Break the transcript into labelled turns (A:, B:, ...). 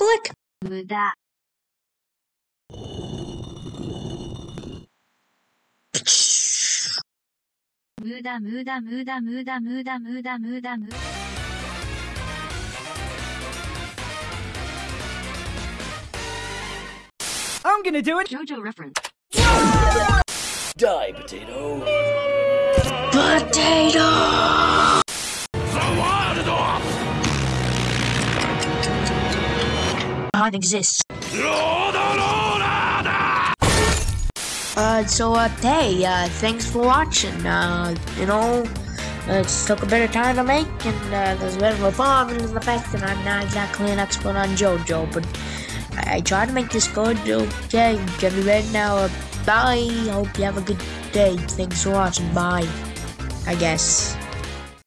A: Click.
B: 无駄、 无駄无駄无駄无駄无駄无駄无駄无駄
C: I'm gonna do it.
B: JoJo reference.
D: Die, potato.
A: Potato. Exists. Uh, so, uh, hey, uh, thanks for watching. Uh, you know, it took a bit of time to make, and uh, there's a bit of a problem in the fact that I'm not exactly an expert on JoJo, but I, I try to make this good. Okay, get me ready now. Uh, bye. Hope you have a good day. Thanks for watching. Bye. I guess.